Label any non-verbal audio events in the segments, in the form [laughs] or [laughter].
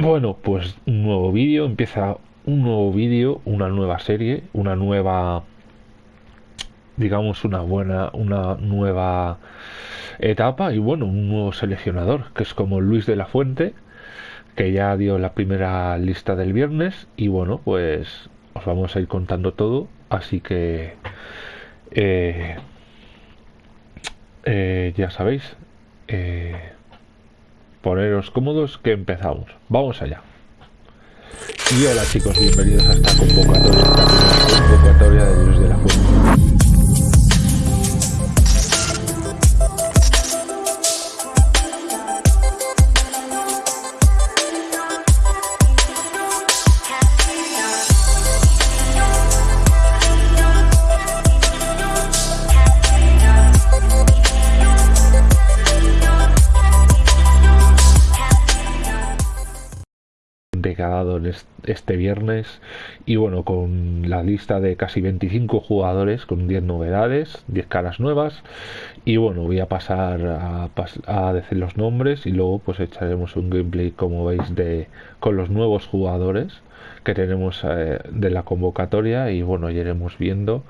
bueno, pues un nuevo vídeo, empieza un nuevo vídeo, una nueva serie, una nueva digamos una buena una nueva etapa y bueno un nuevo seleccionador que es como Luis de la Fuente que ya dio la primera lista del viernes y bueno pues os vamos a ir contando todo así que eh, eh, ya sabéis eh, poneros cómodos que empezamos. Vamos allá. Y hola chicos bienvenidos a esta convocatoria. Esta convocatoria de Luis de la Fuente ha dado este viernes. Y bueno con la lista de casi 25 jugadores con 10 novedades 10 caras nuevas. Y bueno voy a pasar a, a, decir los nombres y luego pues echaremos un gameplay como veis de con los nuevos jugadores que tenemos eh, de la convocatoria. Y bueno iremos viendo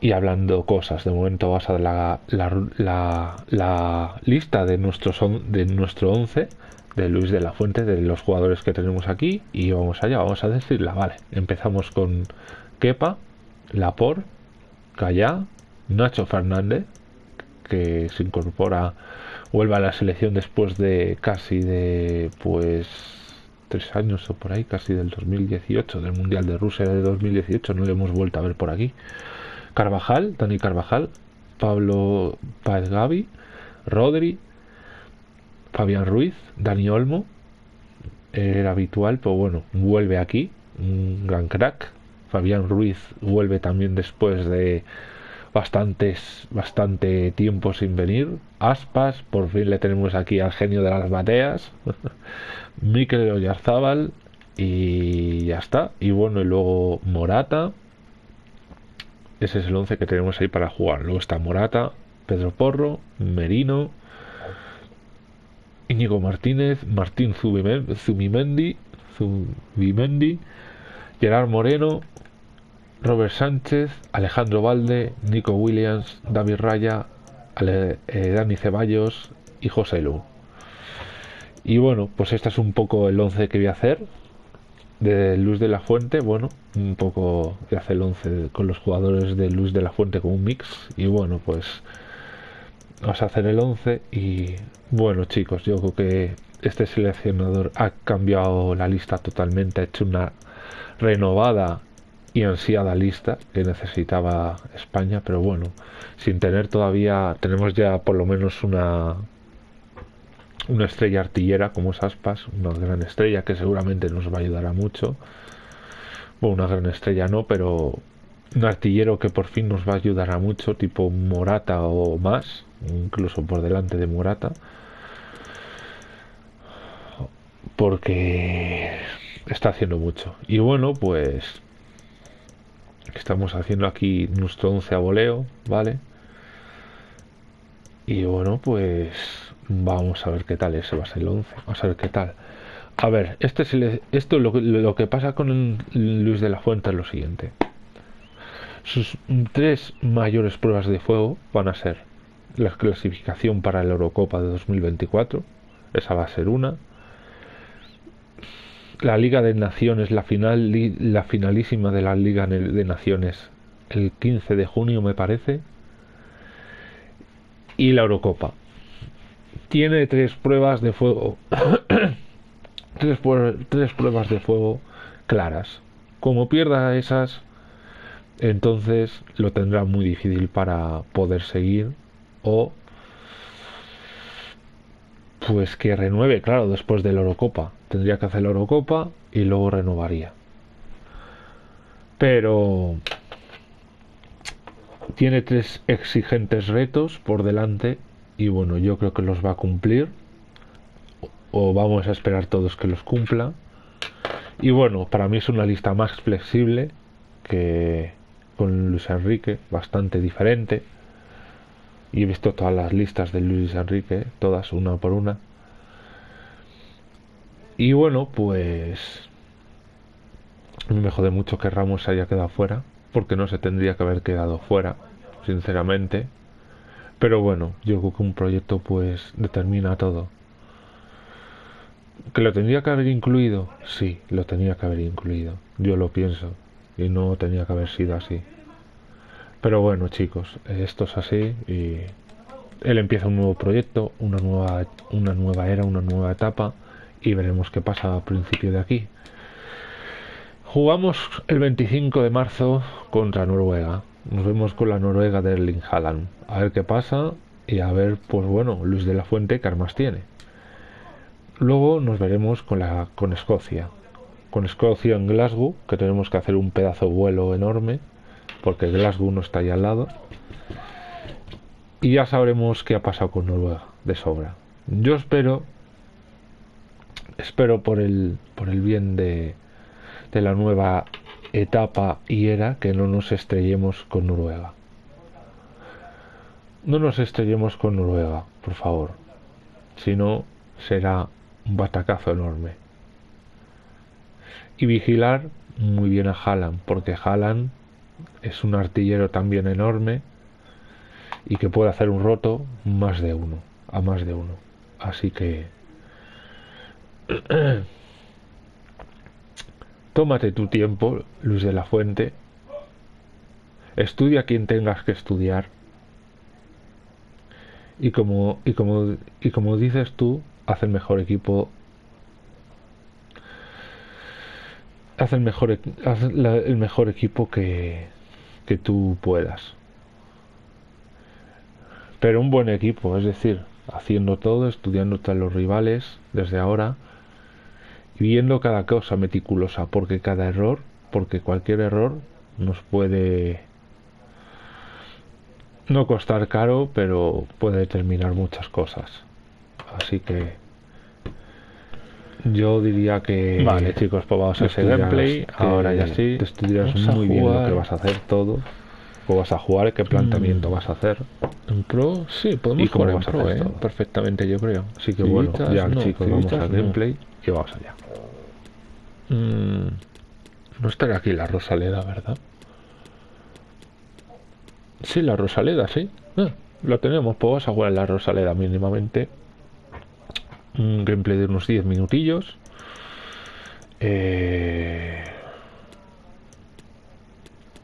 y hablando cosas. De momento vas a la, la, la, lista de, nuestros de nuestro 11 de Luis de la Fuente, de los jugadores que tenemos aquí, y vamos allá, vamos a decirla, vale. Empezamos con Kepa, Lapor, Callá, Nacho Fernández, que se incorpora, vuelve a la selección después de casi de, pues, tres años o por ahí, casi del 2018, del Mundial de Rusia de 2018, no le hemos vuelto a ver por aquí. Carvajal, Dani Carvajal, Pablo Paez Gavi, Rodri, Fabián Ruiz, Dani Olmo, era habitual, pero bueno, vuelve aquí, un gran crack. Fabián Ruiz vuelve también después de bastantes, bastante tiempo sin venir. Aspas, por fin le tenemos aquí al genio de las bateas. [laughs] Mikel Oyarzábal y ya está. Y bueno, y luego Morata. Ese es el 11 que tenemos ahí para jugar. Luego está Morata, Pedro Porro, Merino, Íñigo Martínez, Martín Zubimendi, Zubimendi, Gerard Moreno, Robert Sánchez, Alejandro Valde, Nico Williams, David Raya, Ale, eh, Dani Ceballos y José Lu. Y bueno, pues este es un poco el 11 que voy a hacer. De Luz de la Fuente, bueno, un poco de hacer el 11 con los jugadores de Luz de la Fuente con un mix. Y bueno, pues vamos a hacer el 11 y bueno chicos yo creo que este seleccionador ha cambiado la lista totalmente ha hecho una renovada y ansiada lista que necesitaba España pero bueno sin tener todavía tenemos ya por lo menos una una estrella artillera como es Aspas una gran estrella que seguramente nos va a ayudar a mucho. Bueno una gran estrella no pero un artillero que por fin nos va a ayudar a mucho tipo Morata o más incluso por delante de Morata porque está haciendo mucho. Y bueno pues estamos haciendo aquí nuestro 11 a voleo vale y bueno pues vamos a ver qué tal ese va a ser el 11 vamos a ver qué tal. A ver este es esto lo, lo que pasa con Luis de la Fuente es lo siguiente. Sus tres mayores pruebas de fuego van a ser la clasificación para la Eurocopa de 2024, esa va a ser una. La Liga de Naciones, la final, la finalísima de la Liga de Naciones, el 15 de junio me parece. Y la Eurocopa. Tiene tres pruebas de fuego. [coughs] tres, tres pruebas de fuego claras. Como pierda esas, entonces lo tendrá muy difícil para poder seguir o pues que renueve, claro, después de la Eurocopa. Tendría que hacer la Eurocopa y luego renovaría. Pero tiene tres exigentes retos por delante y bueno, yo creo que los va a cumplir o vamos a esperar todos que los cumpla. Y bueno, para mí es una lista más flexible que con Luis Enrique, bastante diferente y he visto todas las listas de Luis Enrique, todas una por una. Y bueno, pues me jode mucho que Ramos haya quedado fuera, porque no se tendría que haber quedado fuera, sinceramente. Pero bueno, yo creo que un proyecto pues determina todo. ¿Que lo tendría que haber incluido? Sí, lo tenía que haber incluido. Yo lo pienso. Y no tenía que haber sido así. Pero bueno, chicos, esto es así y él empieza un nuevo proyecto, una nueva, una nueva era, una nueva etapa y veremos qué pasa a principio de aquí. Jugamos el 25 de marzo contra Noruega. Nos vemos con la Noruega de Erling. A ver qué pasa y a ver, pues bueno, Luis de la Fuente qué armas tiene. Luego nos veremos con, la, con Escocia. Con Escocia en Glasgow, que tenemos que hacer un pedazo de vuelo enorme, porque Glasgow no está ahí al lado. Y ya sabremos qué ha pasado con Noruega, de sobra. Yo espero, espero por el, por el bien de, de la nueva etapa y era que no nos estrellemos con Noruega. No nos estrellemos con Noruega, por favor. Si no, será un batacazo enorme. Y vigilar muy bien a Haaland, porque Haaland es un artillero también enorme y que puede hacer un roto más de uno, a más de uno. Así que [clears throat] tómate tu tiempo, Luis de la Fuente. Estudia quien tengas que estudiar. Y como, y como, y como dices tú, haz el mejor equipo. Haz el mejor, haz el mejor equipo que, que tú puedas. Pero un buen equipo, es decir, haciendo todo, estudiando a los rivales desde ahora y viendo cada cosa meticulosa, porque cada error, porque cualquier error nos puede no costar caro, pero puede determinar muchas cosas. Así que yo diría que vale. chicos pues vamos a hacer gameplay. ahora ya sí. te estudias muy bien lo que vas a hacer todo. O vas a jugar qué planteamiento mm. vas a hacer. En pro sí podemos jugar en pro eh, perfectamente yo creo. Así que bueno ya chicos vamos al gameplay y vamos allá. Mm, no estará aquí la Rosaleda verdad sí la Rosaleda sí. Ah, lo tenemos. Pues vamos a jugar en la Rosaleda mínimamente un gameplay de unos 10 minutillos. Eh,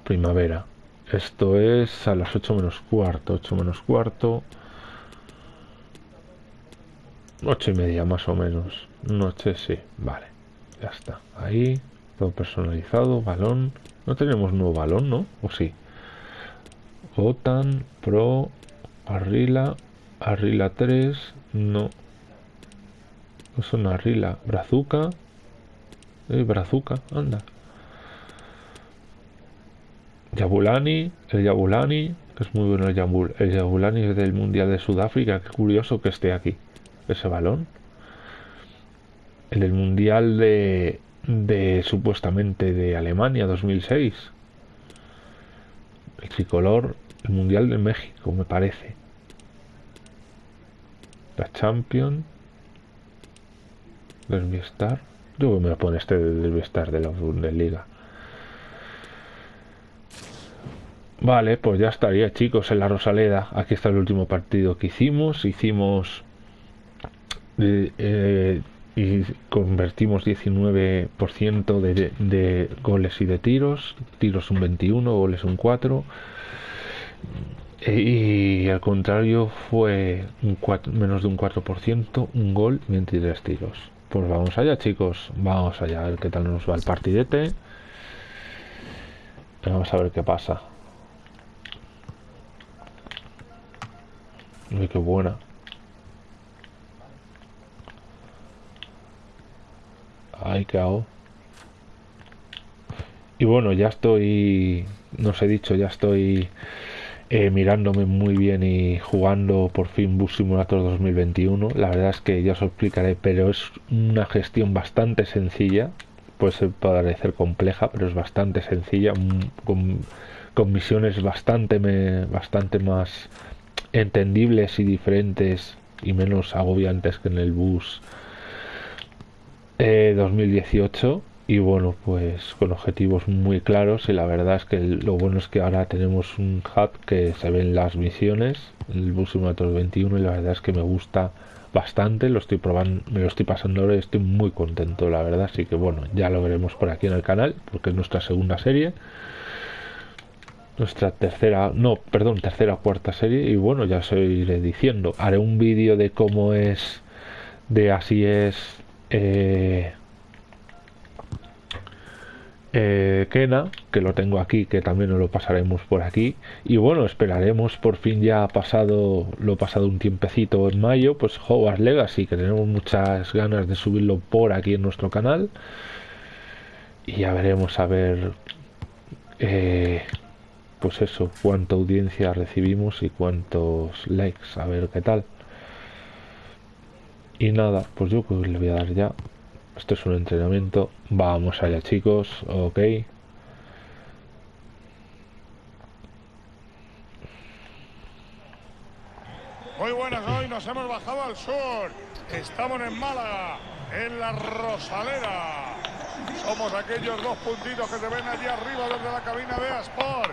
primavera. Esto es a las 8 menos cuarto. 8 menos cuarto. 8 y media más o menos. Noche, sí. Vale. Ya está. Ahí. Todo personalizado. Balón. No tenemos nuevo balón, ¿no? ¿O sí? OTAN, Pro, Arrila, Arrila 3. No. Es una rila. Brazuca. Eh, brazuca, anda. Yabulani. El Yabulani. Es muy bueno el Yabul. El Yabulani es del Mundial de Sudáfrica. Qué curioso que esté aquí. Ese balón. El del Mundial de, de supuestamente de Alemania 2006. El tricolor. El Mundial de México, me parece. La Derby-Star. Yo me lo pone este Derby-Star de la Bundesliga. Vale, pues ya estaría, chicos, en la Rosaleda. Aquí está el último partido que hicimos. Hicimos eh, eh, y convertimos 19% de, de, goles y de tiros. Tiros un 21, goles un 4. Y al contrario fue un 4, menos de un 4%, un gol y 23 tiros. Pues vamos allá, chicos. Vamos allá a ver qué tal nos va el partidete. Vamos a ver qué pasa. Uy, qué buena. Ay, qué hago. Y bueno, ya estoy. No os he dicho, ya estoy eh, mirándome muy bien y jugando por fin Bus Simulator 2021. La verdad es que ya os explicaré, pero es una gestión bastante sencilla. Puede parecer compleja, pero es bastante sencilla, con, misiones bastante, bastante más entendibles y diferentes y menos agobiantes que en el bus 2018 y bueno, pues con objetivos muy claros y la verdad es que lo bueno es que ahora tenemos un hub que se ven las misiones, el Bus Simulator 21 y la verdad es que me gusta bastante, lo estoy probando, me lo estoy pasando ahora y estoy muy contento la verdad, así que bueno, ya lo veremos por aquí en el canal porque es nuestra segunda serie. Nuestra tercera, no, perdón, tercera o cuarta serie y bueno, ya os iré diciendo, haré un vídeo de cómo es, de así es eh, eh, Kena, que lo tengo aquí, que también nos lo pasaremos por aquí. Y bueno, esperaremos por fin ya pasado, lo pasado un tiempecito en mayo, pues Hogwarts Legacy, que tenemos muchas ganas de subirlo por aquí en nuestro canal. Y ya veremos a ver, eh, pues eso, cuánta audiencia recibimos y cuántos likes, a ver qué tal. Y nada, pues yo pues le voy a dar ya esto es un entrenamiento. Vamos allá, chicos. Ok. Muy buenas, hoy nos hemos bajado al sur. Estamos en Málaga, en la Rosalera. Somos aquellos dos puntitos que se ven allí arriba desde la cabina de Asport.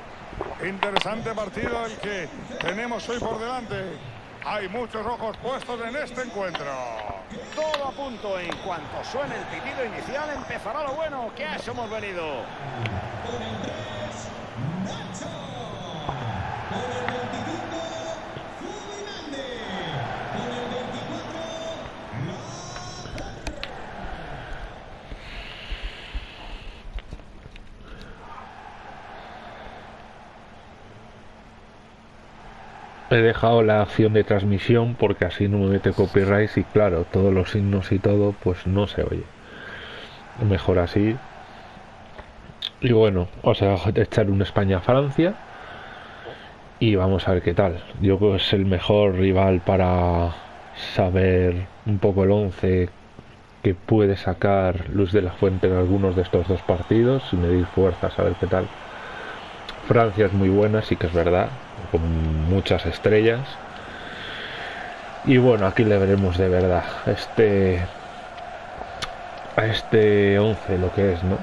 Interesante partido el que tenemos hoy por delante. Hay muchos ojos puestos en este encuentro. Todo a punto. En cuanto suene el pitido inicial, empezará lo bueno. Que a eso hemos venido. He dejado la acción de transmisión porque así no me mete copyright y claro, todos los signos y todo pues no se oye. Mejor así. Y bueno, o sea, echar un España-Francia y vamos a ver qué tal. Yo creo que es el mejor rival para saber un poco el 11 que puede sacar Luz de la Fuente en algunos de estos dos partidos y medir fuerzas, a ver qué tal. Francia es muy buena, sí que es verdad, con muchas estrellas. Y bueno, aquí le veremos de verdad este a este 11 lo que es, ¿no?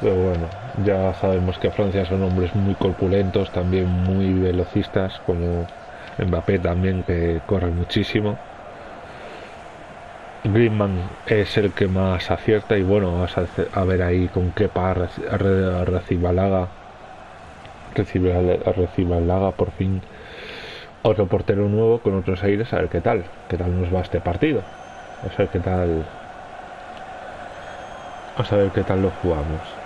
Pero bueno, ya sabemos que Francia son hombres muy corpulentos, también muy velocistas, como Mbappé también que corre muchísimo. Griezmann es el que más acierta y bueno, vamos a, ver ahí con qué par Balaga recibe a, recibe al Laga por fin otro portero nuevo con otros aires a ver qué tal qué tal nos va este partido. A ver qué tal a ver qué tal lo jugamos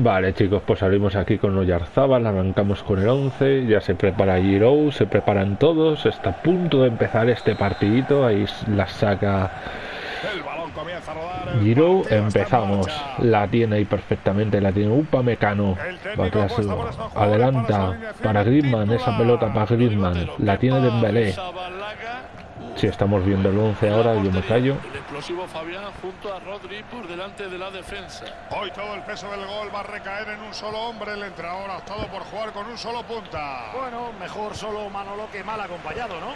Vale chicos, pues salimos aquí con Oyarzábal, arrancamos con el 11, ya se prepara Giro, se preparan todos, está a punto de empezar este partidito, ahí la saca Giro, empezamos, la tiene ahí perfectamente, la tiene Upa Mecano, adelanta para Griezmann, esa pelota para Griezmann, la tiene Dembélé, si estamos viendo el 11 ahora, yo me callo. El explosivo Fabián junto a Rodri por delante de la defensa. Hoy todo el peso del gol va a recaer en un solo hombre. El entrenador ha optado por jugar con un solo punta. Bueno, mejor solo Manolo que mal acompañado, ¿no?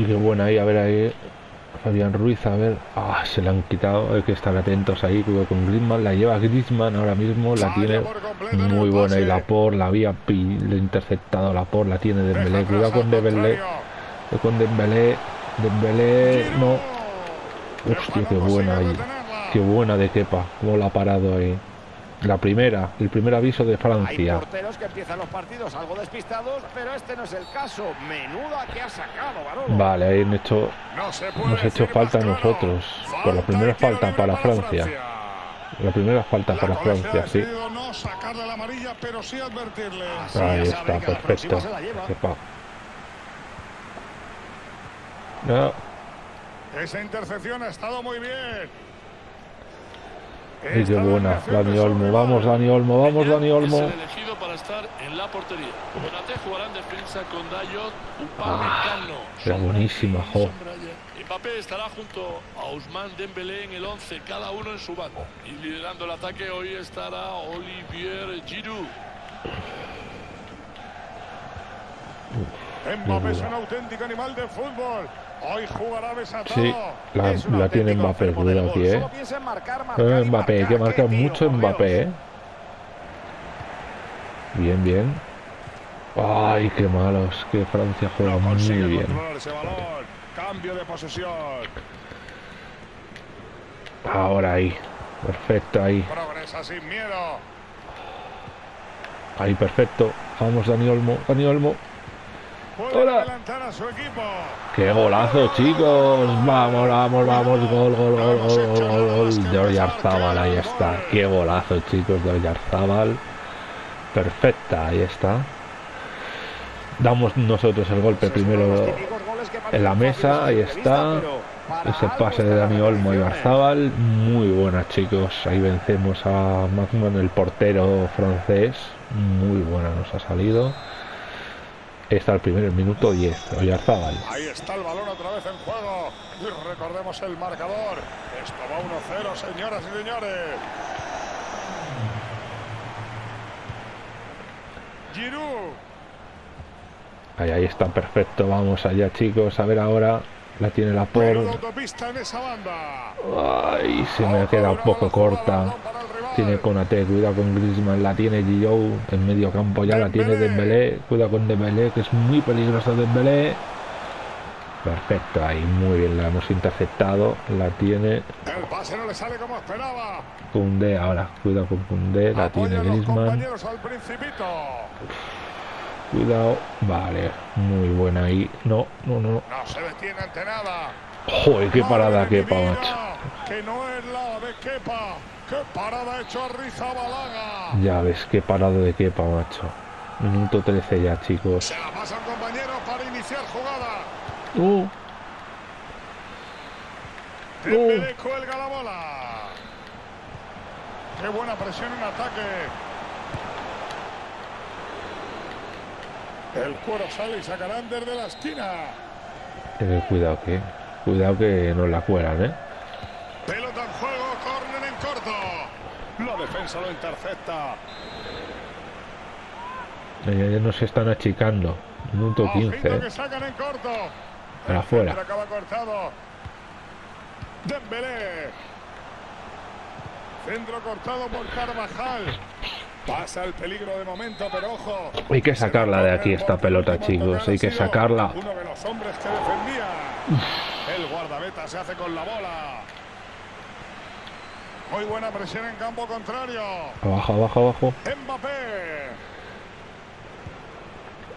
Y qué buena ahí, a ver ahí. Fabián Ruiz, a ver, ah, se le han quitado, hay que estar atentos ahí, con Griezmann, la lleva Griezmann ahora mismo, la tiene muy buena y la por, la había le interceptado la por, la tiene Dembélé, cuidado con Dembélé, con Dembélé, Dembélé, no, hostia, qué buena ahí, qué buena de Kepa, cómo la ha parado ahí. La primera, el primer aviso de Francia. Hay porteros que empiezan los partidos algo despistados, pero este no es el caso. Menuda que ha sacado, Barolo. Vale, ahí han hecho, nos ha hecho falta a nosotros. Por la primera falta para Francia. La primera falta para Francia, sí. No sacarle la amarilla, pero sí advertirle. Ahí está, perfecto. Esa intercepción ha estado muy bien. Ay, qué buena, Dani Olmo, vamos Dani Olmo, vamos Dani Olmo. Es el elegido para estar en la portería. Konate jugará en defensa con Dayot, Ah, Upamecano. era buenísima, jo. Mbappé estará junto a Ousmane Dembélé en el 11, cada uno en su bando. Y liderando el ataque hoy estará Olivier Giroud. Mbappé es un auténtico animal de fútbol. Hoy jugará desatado. Sí, la, la tiene Mbappé, cuidado aquí, eh. Marcar, marcar Eh, Mbappé, que tiro, mucho Mbappé, eh. Bien, bien. Ay, qué malos, que Francia juega No muy bien. ese balón. Cambio de posesión. Ahora ahí, perfecto ahí, Progresa sin miedo. ahí perfecto. Vamos Dani Olmo, Dani Olmo. Hola. ¡Qué golazo, chicos! Vamos, vamos, vamos, gol, gol, gol, gol, gol, gol, gol. De Oyarzábal, ahí está. ¡Qué golazo, chicos, de Oyarzábal! Perfecta, ahí está. Damos nosotros el golpe primero en la mesa, ahí está. Ese pase de Dani Olmo y. Barzabal, muy buena chicos. Ahí vencemos a Magman, el portero francés. Muy buena nos ha salido. Está el primer minuto 10, Oyarzábal. Ahí está el balón otra vez en juego. Y recordemos el marcador. Esto va 1-0, señoras y señores. Giroud. Ahí, ahí está, perfecto. Vamos allá chicos. A ver ahora. La tiene la por. Ay, se me ha quedado un poco corta. Tiene Konate, cuidado con Griezmann, la tiene Gio en medio campo ya la tiene Dembélé, cuidado con Dembélé que es muy peligroso Dembélé. Perfecto, ahí muy bien la hemos interceptado, la tiene El pase no le sale como esperaba. Koundé ahora, cuidado con Koundé, la tiene Griezmann, cuidado, vale, muy buena ahí, no, no, no, No se detiene ante nada. joder, qué parada Kepa, macho. Que no es la de Kepa. ¡Qué parada ha hecho Arrizabalaga! Ya ves, qué parada de Kepa, macho. Minuto 13 ya, chicos. Se la pasa un compañero para iniciar jugada. Uh, Dembélé cuelga la bola. Qué buena presión en ataque. El cuero sale y sacarán desde la esquina. eh, cuidado que, cuidado que nos la cuelan, eh. Pelota en juego. La defensa lo intercepta. Ya, ya nos están achicando. Minuto Ojito 15, eh. que sacan en corto. Para afuera. centro acaba cortado. Dembélé. Centro cortado por Carvajal. Pasa el peligro de momento, pero ojo. Hay que sacarla de aquí, esta pelota, chicos. Hay ha que sacarla. Uno de los hombres que defendía. El guardameta se hace con la bola. Muy buena presión en campo contrario. Abajo, abajo, abajo. Mbappé.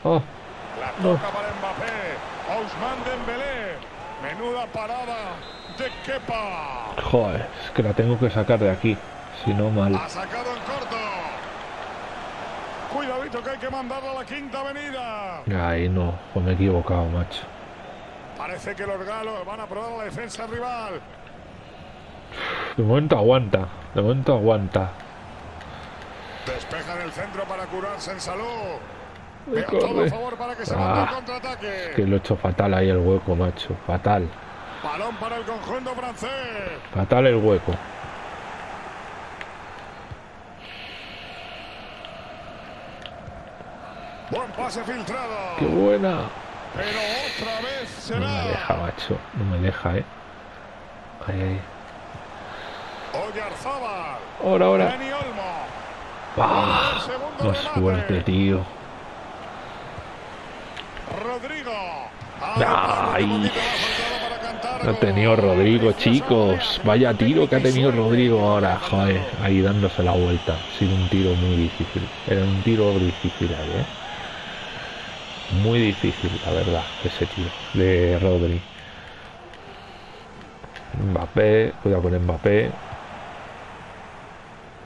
Oh, La No. toca para Mbappé. Ousmane Dembélé. Menuda parada de Kepa. joder, es que la tengo que sacar de aquí. Si no, mal. Ha sacado en corto. Cuidadito que hay que mandarla a la quinta avenida. Ahí no, pues me he equivocado, macho. Parece que los galos van a probar la defensa rival. De momento aguanta, de momento aguanta. Despejan el centro para curarse en salud. Ay, todo a favor para que se Ah, el contraataque. Que lo he hecho fatal ahí el hueco, macho. Fatal. Balón para el conjunto francés. Fatal el hueco. Buen pase filtrado. ¡Qué buena! Pero otra vez No me será. deja, macho. No me deja, eh. Ahí, ahí. Ahora, ahora. ¡Ah! Más fuerte, tío. Rodrigo. Ay. Ha tenido Rodrigo, chicos. Vaya tiro que ha tenido. Rodrigo ahora. Joder, ahí dándose la vuelta. Ha sido un tiro muy difícil. Era un tiro difícil ahí, eh. Muy difícil, la verdad, ese tiro de Rodri. Mbappé, cuidado con Mbappé.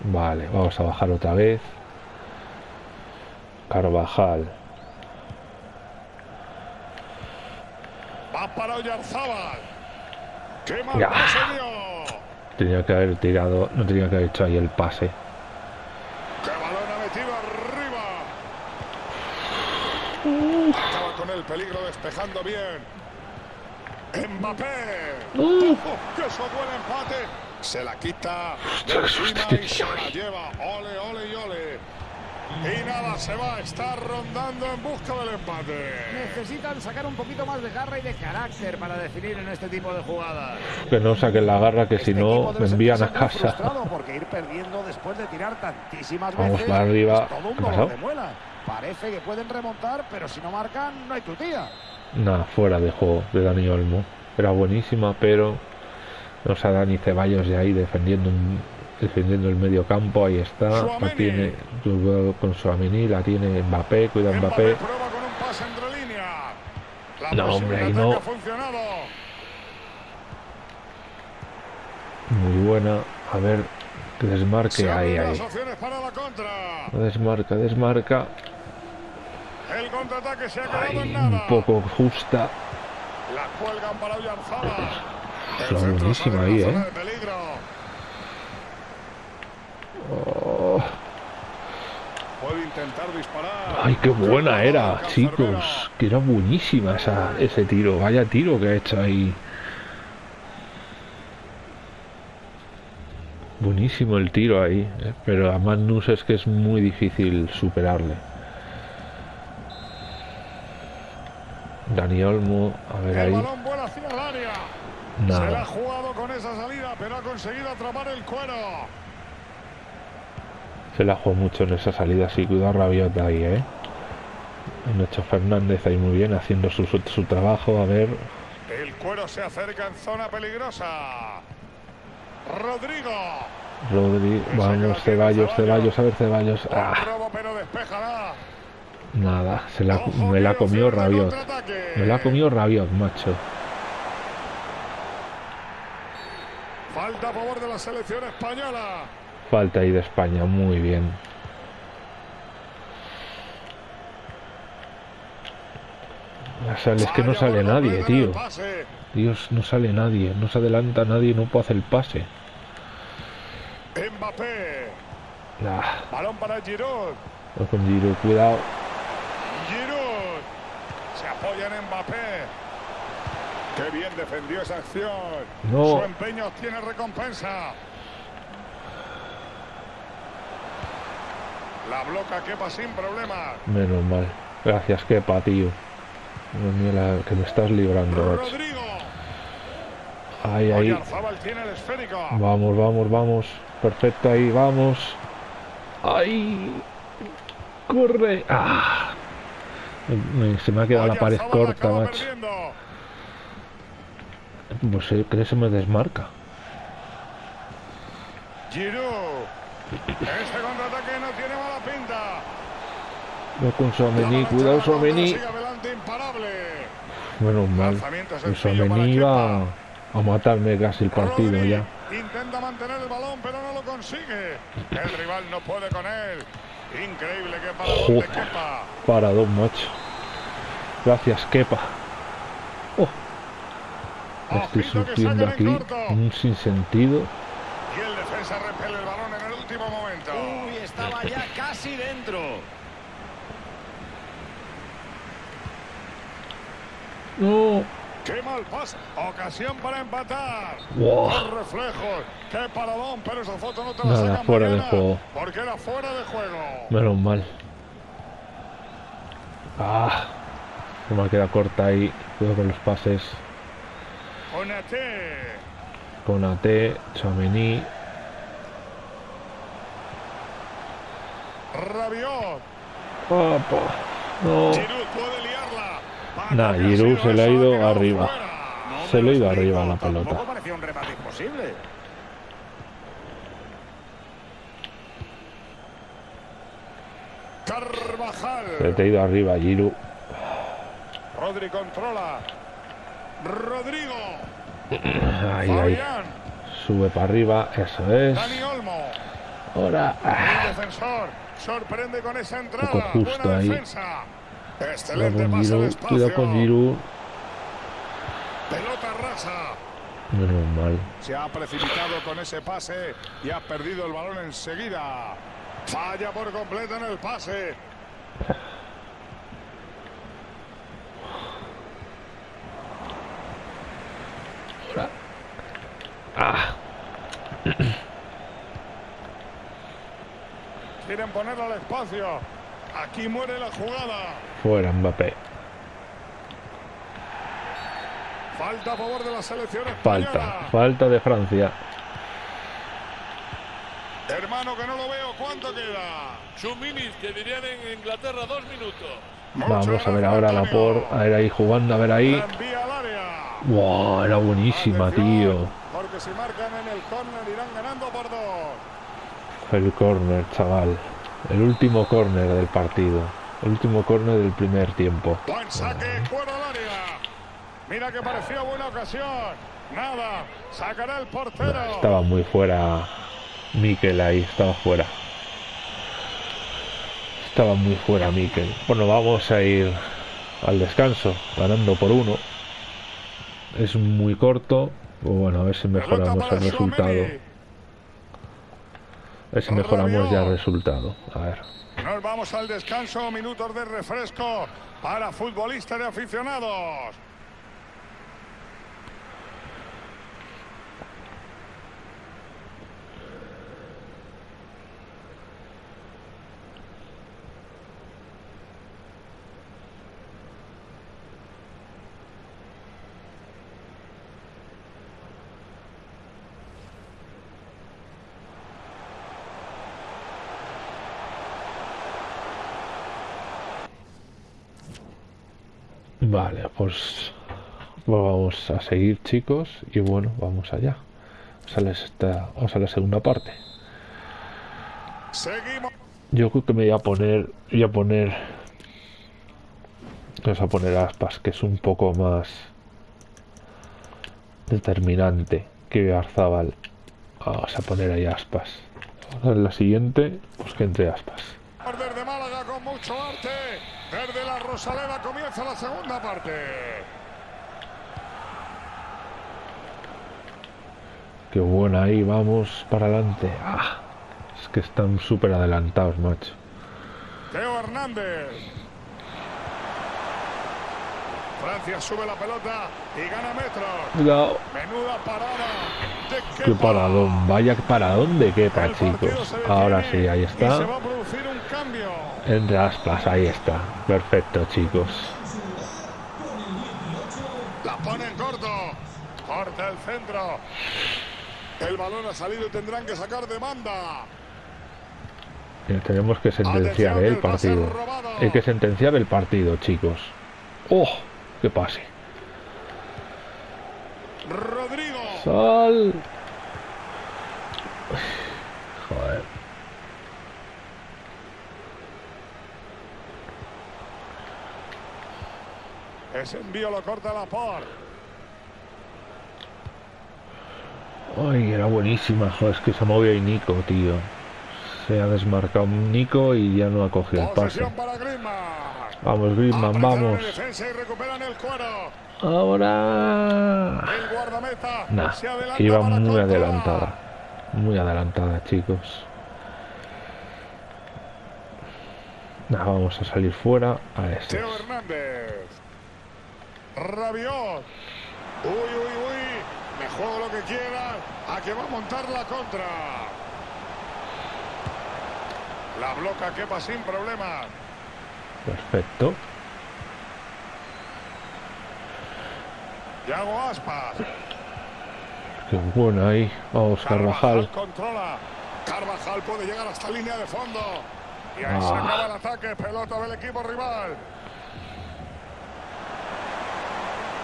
Vale, vamos a bajar otra vez. Carvajal. Va para Oyarzábal. ¡Qué mal! Tenía que haber tirado, no tenía que haber hecho ahí el pase. ¡Qué balón ha metido arriba! Acaba con el peligro despejando bien. Mbappé. Uh. ¡Que eso buen empate! Se la quita de encima y se la lleva. Ole, ole y ole. Y nada, se va, está rondando en busca del empate. Necesitan sacar un poquito más de garra y de carácter para definir en este tipo de jugadas. Que no saquen la garra, que si Este no equipo me envían a casa. frustrado Porque ir perdiendo después de tirar tantísimas Vamos veces para arriba. es todo un de muela. Parece que pueden remontar, pero si no marcan, no hay tu tía. Nada, fuera de juego de Dani Olmo. Era buenísima, pero no sé, Dani Ceballos de ahí defendiendo un- defendiendo el medio campo, ahí está, la tiene con Suamini, la tiene Mbappé, cuida Mbappé No, hombre, ahí no. Muy buena. A ver, que desmarque ahí, ahí. Desmarca, desmarca. El contraataque se ha quedado en nada. un poco justa. La cuelgan para Oyarzabal. Buenísima sale de ahí, ¿eh? Oh, ay, qué buena era, chicos. Que era buenísima esa, ese tiro. Vaya tiro que ha hecho ahí. Buenísimo el tiro ahí. ¿eh? Pero a Magnus es que es muy difícil superarle. Dani Olmo, a ver ahí. Se la ha jugado con esa salida, pero ha conseguido atrapar el cuero. Se la jugó mucho en esa salida, sí, cuidado Rabiot ahí, ¿eh? Nacho Fernández ahí muy bien, haciendo su, su, su trabajo, a ver. El cuero se acerca en zona peligrosa. Rodrigo. Rodri, Esa que la vamos, Ceballos, Ceballos. A ver, Ceballos. Ah, robo, pero despejará. nada, se la, me la comió Rabiot. Me la ha comido Rabiot, macho. Falta a favor de la selección española. Falta ahí de España, muy bien. Ya sale, es que no sale nadie, tío. Dios, no sale nadie, no se adelanta nadie, no puede hacer el pase. Mbappé. Ah, Balón para Giroud. con Giroud, cuidado. Giroud. Se apoya en Mbappé. Qué bien defendió esa acción. No. Su empeño tiene recompensa. La bloca quepa sin problema. Menos mal. Gracias, Kepa, tío. Dios mío, la que me estás librando. Rodrigo. Ahí, ahí. Oyarzábal tiene el esférico. Vamos, vamos, vamos. Perfecto, ahí, vamos. Ahí. Corre. Ah. Me- se me ha quedado la pared corta, macho. perdiendo. Pues eh, creo que se me desmarca. Giroud. Este contraataque no tiene mala pinta. No con avalancha cuidado de imparable. Menos mal. Iba Kepa. a matarme casi el partido Rodri ya. Intenta mantener el balón, pero no lo consigue. El rival no puede con él. Increíble que para de Joder. Kepa. Para dos, macho. Gracias, Kepa. Estoy sacan aquí un sinsentido. Y el defensa repele el balón en el último momento. Uy, estaba ya casi dentro. [laughs] No. ¡Qué mal pase! Ocasión para empatar. Wow. Los reflejos. ¡Qué paradón! Pero esa foto no te la Nada, sacan fuera de juego. Porque era fuera de juego. Menos mal. Ah. Se me queda corta ahí. Cuidado con los pases. Konate. Con AT, Chamení. Rabiot. Opa. No. Nah, Giroud se le ha ido arriba. Se le ha ido arriba la pelota. un remate imposible. Carvajal. Se te ha ido arriba, Giroud. Rodri controla. Rodrigo. [clears throat] Ahí, ahí. Sube para arriba. Eso es. Dani Olmo. Ahora. ah, defensor. Sorprende con esa entrada. Poco justo Buena ahí. defensa. Cuidado Excelente con Giroud. Cuidado con Giroud. Pelota rasa. Menos mal. Se ha precipitado con ese pase y ha perdido el balón enseguida. Falla por completo en el pase. [laughs] Ah. Al espacio. Aquí muere la jugada. Fuera Mbappé. Falta a favor de la selección Falta, falta de Francia. Hermano, que no lo veo. ¿Cuánto queda? Minutes, que dirían en Inglaterra, dos minutos. Vamos a ver ahora la por. A ver ahí jugando, a ver ahí. La envía al área. Wow, era buenísima, tío. Porque si marcan en el córner irán ganando por dos. El córner, chaval. El último córner del partido. El último córner del primer tiempo. Buen saque, fuera al área. Mira que parecía buena ocasión. Nada, sacará el portero. Estaba muy fuera Miquel ahí, estaba fuera. Estaba muy fuera Miquel. Bueno, vamos a ir al descanso, ganando por uno. Es muy corto. Bueno, a ver si mejoramos el resultado. Ver si mejoramos ya el resultado. A ver. Nos vamos al descanso, minutos de refresco para futbolistas y aficionados. Vale, pues, vamos a seguir chicos y bueno, vamos allá. A, esta, vamos a la segunda parte. Yo creo que me voy a poner, voy a poner, vamos a poner aspas, que es un poco más determinante que Arzabal. Vamos a poner ahí aspas. En la siguiente, pues que entre aspas. Desde Málaga con mucho arte. Desde la Rosaleda comienza la segunda parte. Qué buena ahí, vamos para adelante. Ah, es que están súper adelantados, macho. Teo Hernández. Francia sube la pelota y gana metros. Cuidado. Menuda parada. De Qué Kepa. paradón, vaya paradón de partido chicos. Ahora sí, ahí y se está. va a producir un cambio. Entre aspas, ahí está. Perfecto, chicos. La pone en corto. Corta el centro. El balón ha salido y tendrán que sacar de banda. Ya tenemos que sentenciar ¿eh? el partido. Hay que sentenciar el partido, chicos. ¡Oh! ¡Qué pase! Rodrigo. ¡Sal! Joder. Ese envío lo corta la por. Ay, era buenísima. Joder, es que se movió ahí Nico, tío. Se ha desmarcado Nico y ya no ha cogido el pase. Vamos, Griezmann, vamos. Ahora. Nah, iba muy adelantada. Muy adelantada, chicos. Nah, vamos a salir fuera a este. Rabiot. Uy, uy, uy. Me juego lo que quiera. A que va a montar la contra. La bloca quepa sin problema. Perfecto. Yago Aspas. Qué bueno ahí. Vamos, Carvajal. controla. Carvajal puede llegar hasta línea de fondo. Y ahí se Ah. acaba el ataque. Pelota del equipo rival.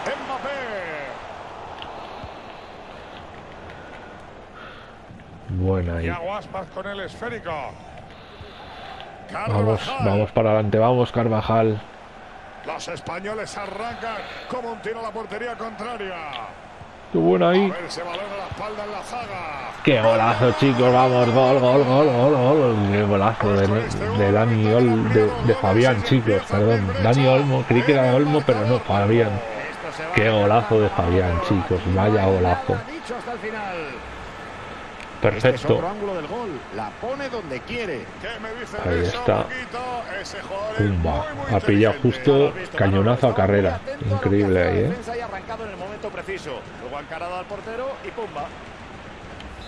Mbappé. Buena ahí. Con el esférico. Vamos, Carvajal. vamos para adelante. Vamos, Carvajal. Los españoles arrancan como un tiro a la portería contraria. Qué bueno A ahí. ver ese balón a la espalda en la zaga. Qué golazo, chicos. Vamos, gol, gol, gol, gol, gol. Qué golazo de, de Dani Ol, de, de Fabián, chicos. Perdón. Dani Olmo. Creí que era Olmo, pero no, Fabián. Qué golazo de Fabián, chicos. Vaya golazo. Perfecto. La pone donde quiere. Ahí está. Pumba. Ha pillado justo cañonazo a carrera. Increíble ahí, ¿eh?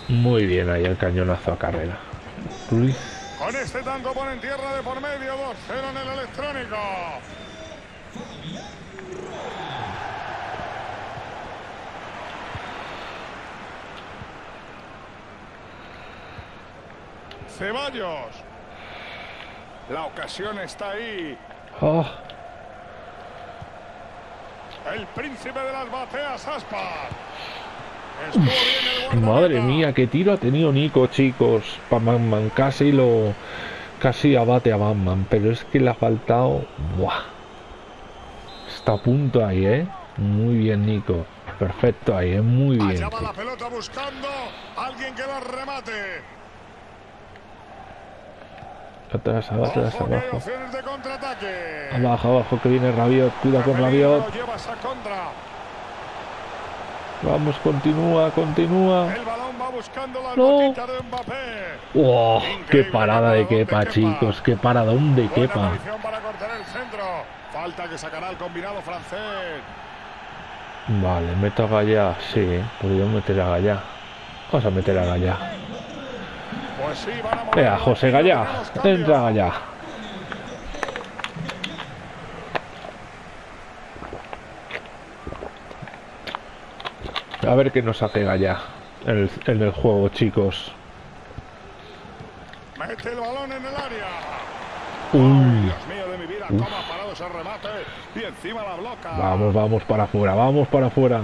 Muy bien ahí el cañonazo a carrera. Con este tanto ponen tierra de por medio, 2-0 en el electrónico. Ceballos. La ocasión está ahí. Oh. El príncipe de las bateas. Madre mía, qué tiro ha tenido Nico, chicos. Para Batman casi lo. Casi abate a Batman, pero es que le ha faltado. Buah. Está a punto ahí, ¿eh? Muy bien, Nico. Perfecto ahí, ¿eh? Muy bien. Allá va la pelota buscando alguien que la remate. Atrás, atrás, abajo. Abajo, abajo, que viene Rabiot. Cuida con Rabiot. Vamos, continúa, continúa. No. ¡Oh! ¡Qué parada de Kepa. chicos! ¡Qué paradón de centro. Falta que sacará el combinado francés. Vale, meto a Gallá. Sí, podría meter a Gallá. Vamos a meter a Gallá. Sí, van a mover Venga, el José Gallá. Entra Gallá. A ver qué nos hace Gallá en el, el juego, chicos. Mete el balón en el área. Uy. Dios mío de mi vida, cómo ha parado ese remate. Y encima la bloca. Vamos, vamos para afuera, vamos para afuera.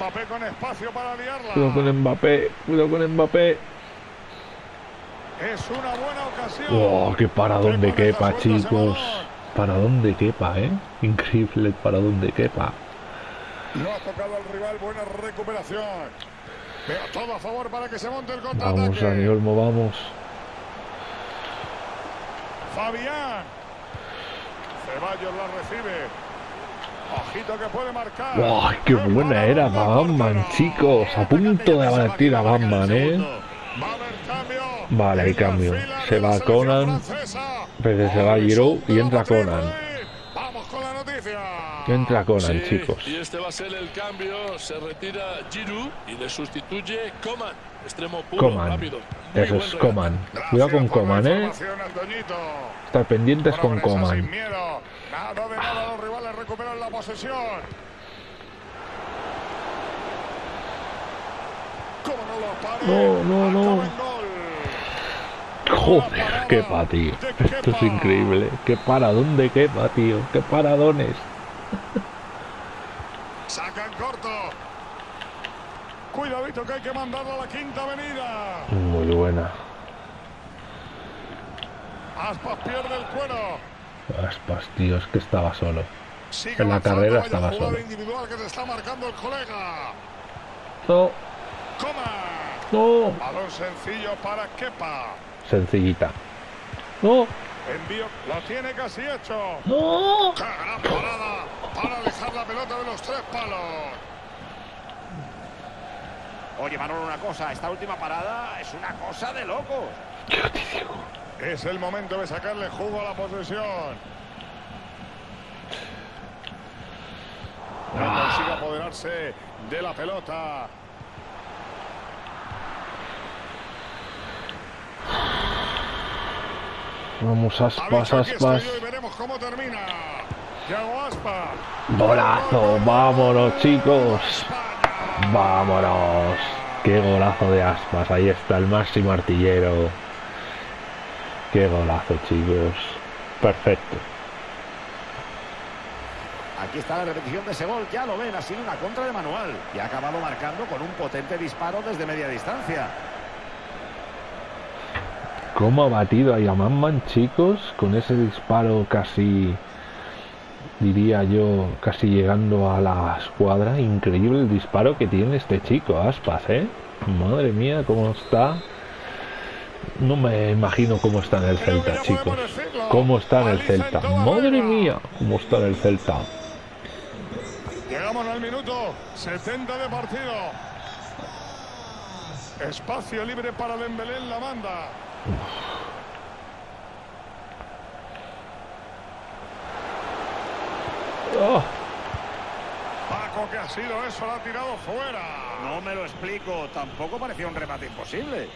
Mbappé con espacio para liarla. Cuidado con Mbappé, cuidado con Mbappé. Es una buena ocasión. ¡Oh, qué paradón de Qué quepa, chicos! balón. Paradón de quepa, ¿eh? Increíble el paradón de quepa. No ha tocado al rival, buena recuperación. Pero todo a favor para que se monte el contraataque. Vamos, Dani Olmo, vamos. Fabián. Ceballos la recibe. Ojito que puede marcar. ¡Wow! ¡Qué buena era Batman, chicos! A punto de abatir a Batman, ¿eh? Vale, hay cambio. Se va Conan. Pero se va Giroud y entra Conan. Entra Conan, Sí, chicos. Y este va a ser el cambio. Se retira Giroud y le sustituye Coman. Extremo puro, Coman. rápido. Muy Eso es. Coman. Cuidado con Coman, ¿eh? Estar pendientes con Coman. Nada de nada, los rivales recuperan la posesión. ¿Cómo no lo pare? No, no, no. Joder, qué pa, tío. Esto es increíble. Qué paradón de quepa, tío. Qué paradones. Sacan corto. Cuidadito que hay que mandarlo a la quinta avenida. Muy buena. Aspas pierde el cuero. Aspas, tío, es que estaba solo. Sigue En la carrera estaba solo. individual que se está marcando el colega. No, Coma. no. Balón sencillo para Kepa. Sencillita. No, Envío, lo tiene casi hecho. no. ¡Qué gran parada! Para alejar la pelota de los tres palos. Oye, Manolo, una cosa. Esta última parada es una cosa de locos. Es el momento de sacarle jugo a la posesión. No consigue apoderarse de la pelota. Vamos, aspas, aspas. y veremos cómo termina. Aspas. Golazo, vámonos, chicos. Vámonos. Qué golazo de aspas. Ahí está el máximo artillero. Qué golazo, chicos. Perfecto. Aquí está la repetición de ese gol. Ya lo ven, ha sido una contra de manual. Y ha acabado marcando con un potente disparo desde media distancia. ¿Cómo ha batido a Yamanman, chicos? Con ese disparo casi, diría yo, casi llegando a la escuadra. Increíble el disparo que tiene este chico, Aspas, ¿eh? Madre mía, cómo está No me imagino cómo está en el Celta, chicos. ¿Cómo está en el Celta? Madre mía, cómo está en el Celta. Llegamos al minuto 70 de partido. Espacio libre para Dembélé en la banda. Oh. Paco, que ha sido eso? Lo ha tirado fuera. No me lo explico. Tampoco parecía un remate imposible.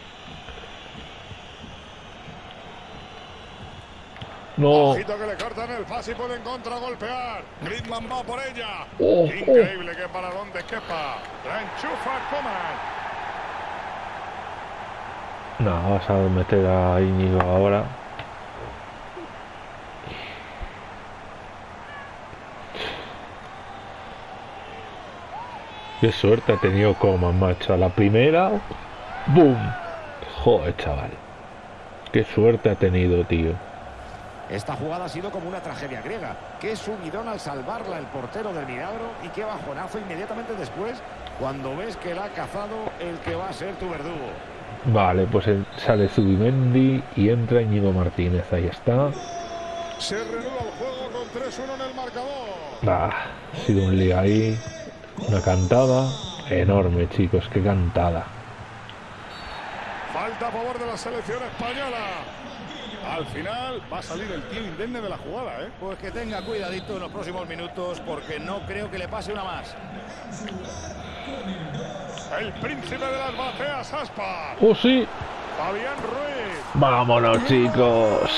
No. Ojito que le cortan el pase y pueden contragolpear. Griezmann va por ella. Oh, Increíble que para donde quepa. La enchufa Coman. No, vas a meter a Íñigo ahora. Qué suerte ha tenido Coman, macho. A la primera, ¡boom! Joder, chaval. Qué suerte ha tenido, tío. Esta jugada ha sido como una tragedia griega. Qué subidón al salvarla el portero del milagro y qué bajonazo inmediatamente después cuando ves que la ha cazado el que va a ser tu verdugo. Vale, pues sale Zubimendi y entra Íñigo Martínez. Ahí está. Se renueva el juego con 3-1 en el marcador. Ah, ha sido un lío ahí. Una cantada enorme, chicos. Qué cantada. Falta a favor de la selección española. Al final va a salir el tío indemne de la jugada, ¿eh? Pues que tenga cuidadito en los próximos minutos porque no creo que le pase una más. El príncipe de las bateas, Aspa. ¡Oh, sí! Fabián Ruiz. ¡Vámonos, chicos!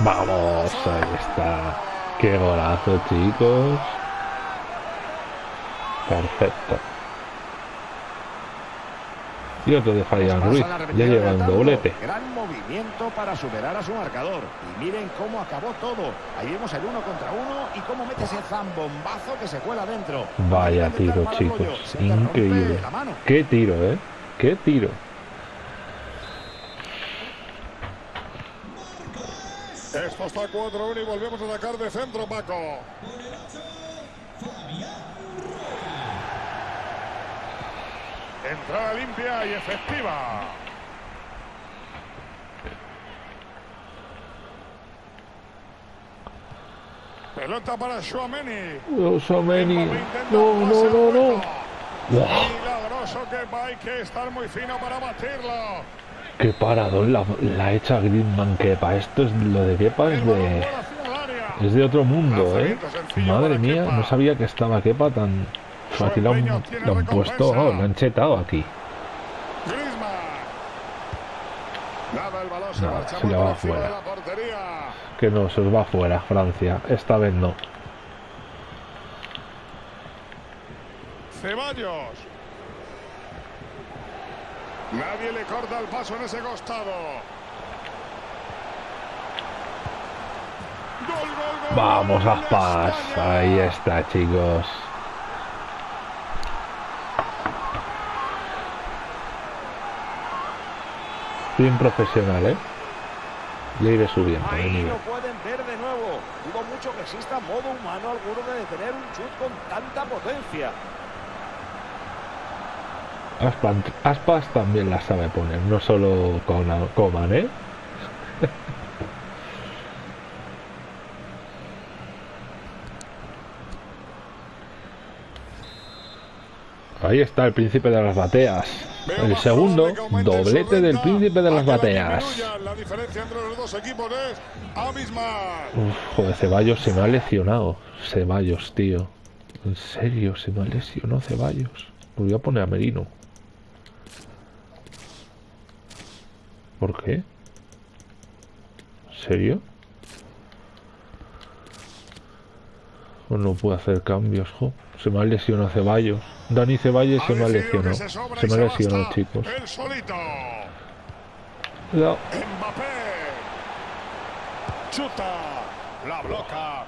¡Vamos! Ahí está. ¡Qué golazo, chicos! Perfecto. Otro de Fabián Ruiz. Ya lleva un doblete. Gran movimiento para superar a su marcador. Y miren cómo acabó todo. Ahí vemos el uno contra uno y cómo mete ese zambombazo que se cuela dentro. Vaya tiro, chicos. Increíble. Qué tiro, ¿eh? Qué tiro. Esto está 4-1 y volvemos a atacar de centro, Paco. Entrada limpia y efectiva. Pelota para Shuameni. No, no, no, no. Milagroso que hay que estar muy fino para batirlo. Qué paradón la, la hecha Griezmann Kepa. Esto es lo de Kepa es de es de otro mundo, ¿eh? Madre mía, no sabía que estaba Kepa tan aquí lo han, lo han puesto, oh, lo han chetado aquí. No, se le va fuera. Que no, se os va fuera Francia. Esta vez no. Ceballos. Nadie le corta el paso en ese costado. Gol, gol, gol, Vamos, Aspas. Ahí está, chicos. Bien profesional, ¿eh? Iré subiendo. Ahí lo pueden ver de nuevo. Dudo mucho que exista modo humano alguno de detener un chut con tanta potencia. Aspas, Aspas también la sabe poner, no solo con Coman, ¿eh? [laughs] Ahí está el príncipe de las bateas. El segundo, doblete del príncipe de las bateas. Uf, joder, Ceballos se me ha lesionado. Ceballos, tío. En serio, se me ha lesionado Ceballos. Voy a poner a Merino. ¿Por qué? ¿En serio? Pues no puedo hacer cambios, jo. Se me ha lesionado Ceballos. Dani Ceballos se me ha lesionado. Se me ha lesionado, chicos. El solito. Cuidado. Mbappé. Chuta. La bloca.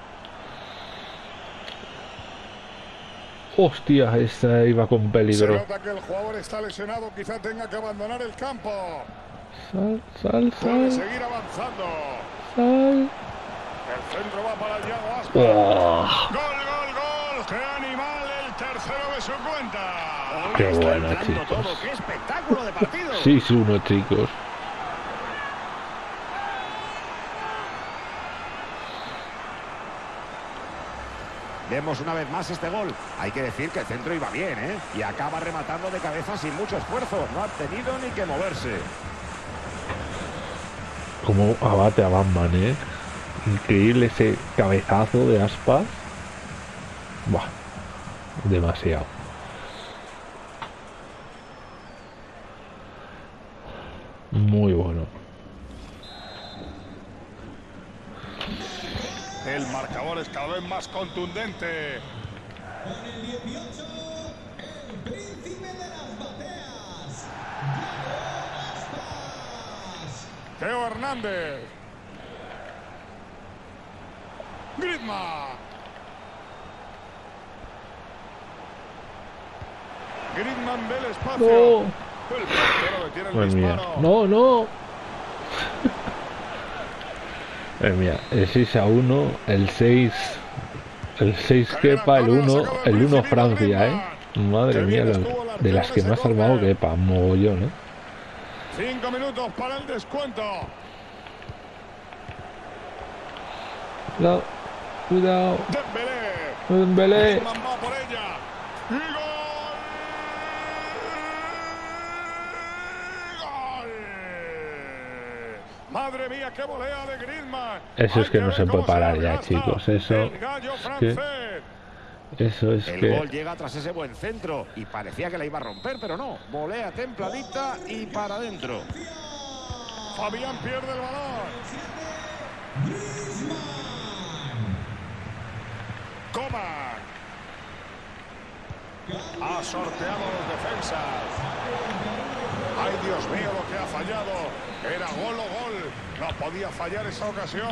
Hostia, esa iba con Se peligro. nota que el jugador está lesionado. Quizá tenga que abandonar el campo. Sal, sal, Puede sal, seguir avanzando. sal. El centro va para Yago Aspas. Oh, Gol, gol, gol. Qué bueno, chicos. Todo. ¡Qué espectáculo de partido! 6-1, chicos. Vemos una vez más este gol. Hay que decir que el centro iba bien, ¿eh? Y acaba rematando de cabeza sin mucho esfuerzo. No ha tenido ni que moverse. Como abate a Batman, ¿eh? Increíble ese cabezazo de aspas. Buah, demasiado. Muy bueno. El marcador es cada vez más contundente. Con el 18, el príncipe de las bateas, Teo Hernández. Griezmann. Griezmann del espacio. No. El portero detiene el Madre mía. No, no. [laughs] Madre mía, el 6 a 1, el 6. El 6 Kepa, el 1, el 1 Francia, eh. Madre mía, lo- de las que más ha armado Kepa, mogollón, eh. Cinco minutos para el descuento. Cuidado, cuidado, Dembélé. Dembélé. Griezmann va por ella. Y ¡Gol! ¡Gol! Madre mía, qué volea de Griezmann. Eso es que no se puede parar ya, chicos, eso es que-. Eso es El que. gol llega tras ese buen centro y parecía que la iba a romper, pero no. Volea templadita y para adentro. Fabián pierde el balón. Coman. Ha sorteado los defensas. Ay, Dios mío, lo que ha fallado. Era gol o gol. No podía fallar esa ocasión.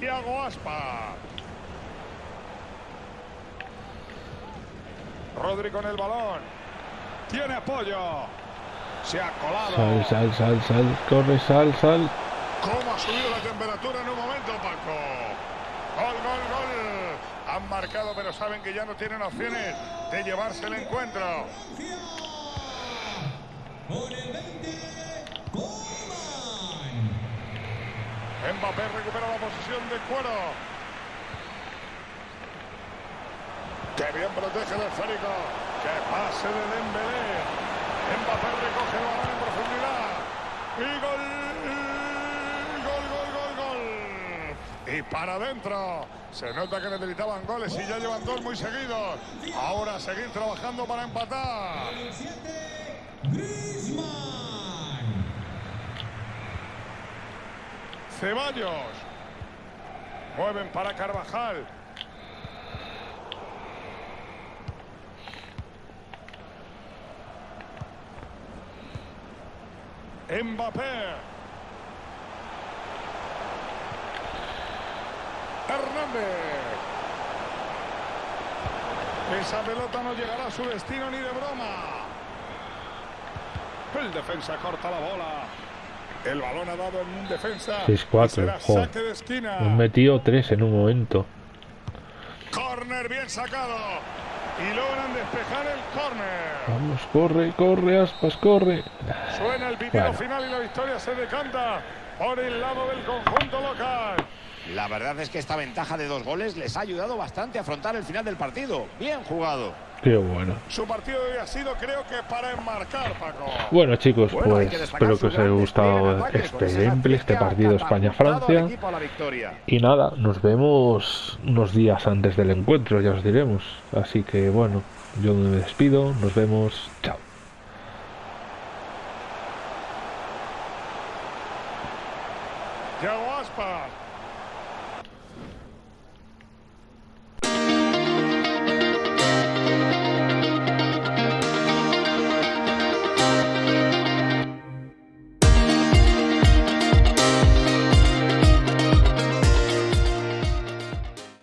Thiago Aspa. Rodri con el balón. Tiene apoyo. Se ha colado. Sal, sal, sal, sal, corre, sal, sal. ¿Cómo ha subido la temperatura en un momento, Paco? Gol, gol, gol. Han marcado, pero saben que ya no tienen opciones de llevarse el encuentro. Con el 20, Coman. Mbappé recupera la posición de cuero. Que bien protege el esférico. Que pase de Dembélé. Mbappé recoge el balón en profundidad. Y. Gol, Y para adentro. Se nota que necesitaban goles y ya llevan dos muy seguidos. Ahora seguir trabajando para empatar. Ceballos. Mueven para Carvajal. Mbappé. Hernández. Esa pelota no llegará a su destino ni de broma. El defensa corta la bola. El balón ha dado en un defensa. 6-4, y será joder. saque de esquina. Hemos metido tres en un momento. Corner bien sacado. Y logran despejar el corner. Vamos, corre, corre, aspas, corre. Suena el pitido Bueno. final y la victoria se decanta por el lado del conjunto local. La verdad es que esta ventaja de dos goles les ha ayudado bastante a afrontar el final del partido. Bien jugado. Qué bueno. Su partido de hoy ha sido, creo que, para enmarcar, Paco. Bueno chicos, Bueno, pues espero que os haya gustado este gameplay, este partido España-Francia. Y nada, nos vemos unos días antes del encuentro, ya os diremos. Así que bueno, yo me despido, nos vemos, chao.